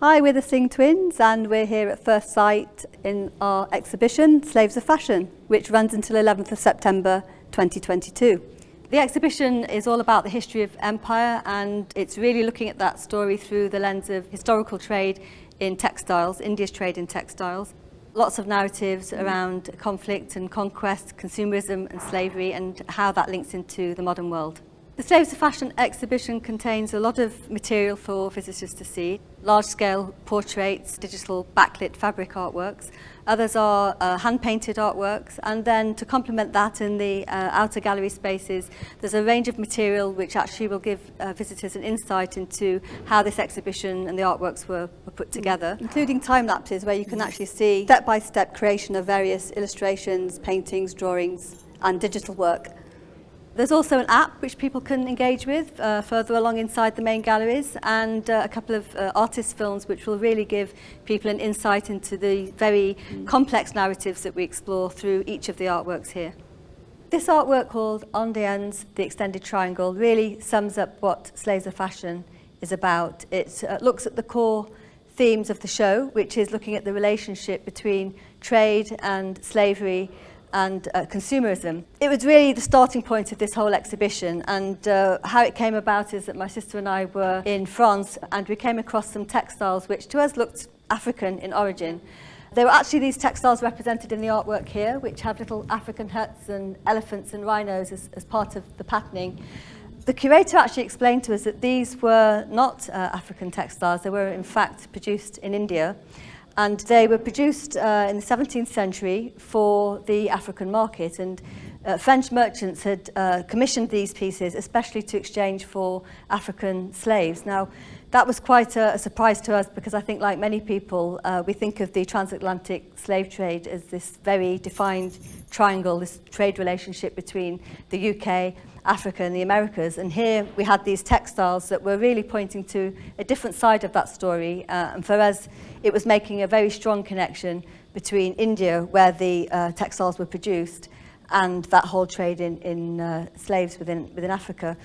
Hi, we're the Singh Twins and we're here at Firstsite in our exhibition Slaves of Fashion, which runs until 11th of September 2022. The exhibition is all about the history of empire and it's really looking at that story through the lens of historical trade in textiles, India's trade in textiles. Lots of narratives around conflict and conquest, consumerism and slavery and how that links into the modern world. The Slaves of Fashion exhibition contains a lot of material for visitors to see. Large-scale portraits, digital backlit fabric artworks. Others are uh, hand-painted artworks. And then to complement that in the uh, outer gallery spaces, there's a range of material which actually will give uh, visitors an insight into how this exhibition and the artworks were, were put together, including time lapses where you can actually see step-by-step -step creation of various illustrations, paintings, drawings and digital work There's also an app which people can engage with uh, further along inside the main galleries and uh, a couple of uh, artist films which will really give people an insight into the very complex narratives that we explore through each of the artworks here. This artwork called On the Ends, The Extended Triangle really sums up what Slaves of Fashion is about. It uh, looks at the core themes of the show, which is looking at the relationship between trade and slavery and uh, consumerism. It was really the starting point of this whole exhibition and uh, how it came about is that my sister and I were in France and we came across some textiles which to us looked African in origin. There were actually these textiles represented in the artwork here which have little African huts and elephants and rhinos as, as part of the patterning. The curator actually explained to us that these were not uh, African textiles, they were in fact produced in India and they were produced uh, in the 17th century for the African market and uh, French merchants had uh, commissioned these pieces especially to exchange for African slaves. Now that was quite a, a surprise to us because I think like many people uh, we think of the transatlantic slave trade as this very defined triangle, this trade relationship between the UK Africa and the Americas. And here we had these textiles that were really pointing to a different side of that story. Uh, and for us, it was making a very strong connection between India, where the uh, textiles were produced, and that whole trade in, in uh, slaves within, within Africa.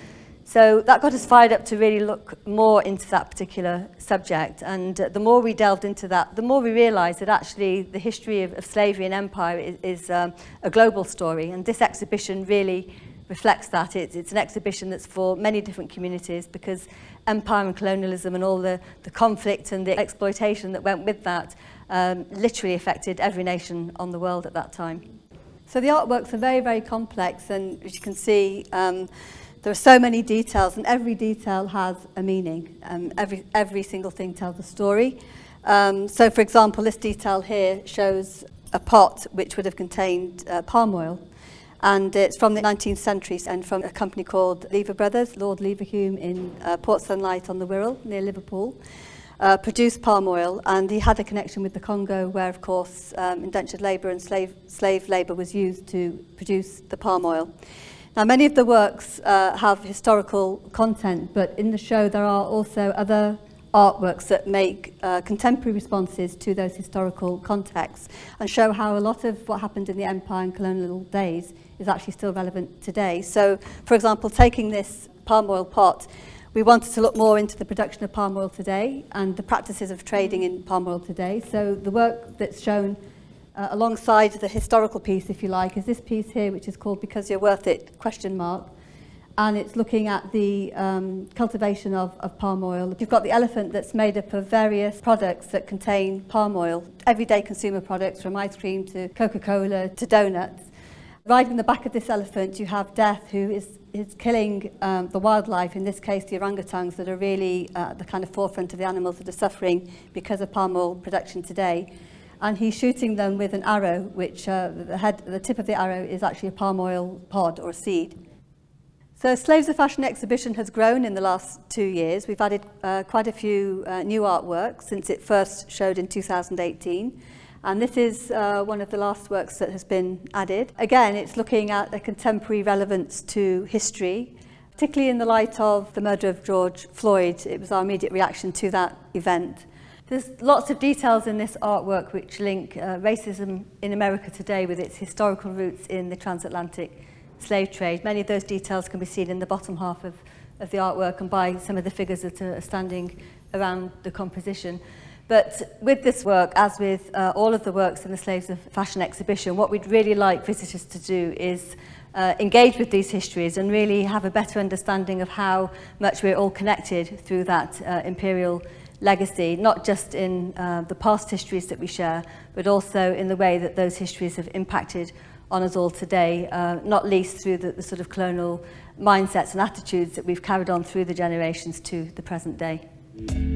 So that got us fired up to really look more into that particular subject. And uh, the more we delved into that, the more we realized that actually the history of, of slavery and empire is, is um, a global story. And this exhibition really reflects that. It's, it's an exhibition that's for many different communities because empire and colonialism and all the, the conflict and the exploitation that went with that um, literally affected every nation on the world at that time. So the artworks are very, very complex and as you can see, um, there are so many details and every detail has a meaning. Um, every, every single thing tells a story. Um, so for example, this detail here shows a pot which would have contained uh, palm oil and it's from the 19th century and from a company called Lever Brothers, Lord Leverhulme in uh, Port Sunlight on the Wirral near Liverpool, uh, produced palm oil and he had a connection with the Congo where of course um, indentured labour and slave, slave labour was used to produce the palm oil. Now many of the works uh, have historical content but in the show there are also other artworks that make uh, contemporary responses to those historical contexts and show how a lot of what happened in the empire and colonial days is actually still relevant today. So, for example, taking this palm oil pot, we wanted to look more into the production of palm oil today and the practices of trading in palm oil today. So the work that's shown uh, alongside the historical piece, if you like, is this piece here, which is called Because You're Worth It, question mark. And it's looking at the um, cultivation of, of palm oil. You've got the elephant that's made up of various products that contain palm oil, everyday consumer products from ice cream to Coca-Cola to donuts. Riding the back of this elephant, you have Death, who is, is killing um, the wildlife, in this case the orangutans that are really uh, the kind of forefront of the animals that are suffering because of palm oil production today. And he's shooting them with an arrow, which uh, the, head, the tip of the arrow is actually a palm oil pod or seed. So Slaves of Fashion exhibition has grown in the last two years. We've added uh, quite a few uh, new artworks since it first showed in 2018. And this is uh, one of the last works that has been added. Again, it's looking at a contemporary relevance to history, particularly in the light of the murder of George Floyd. It was our immediate reaction to that event. There's lots of details in this artwork which link uh, racism in America today with its historical roots in the transatlantic slave trade. Many of those details can be seen in the bottom half of, of the artwork and by some of the figures that are standing around the composition. But with this work, as with uh, all of the works in the Slaves of Fashion exhibition, what we'd really like visitors to do is uh, engage with these histories and really have a better understanding of how much we're all connected through that uh, imperial legacy, not just in uh, the past histories that we share, but also in the way that those histories have impacted on us all today, uh, not least through the, the sort of colonial mindsets and attitudes that we've carried on through the generations to the present day. Mm.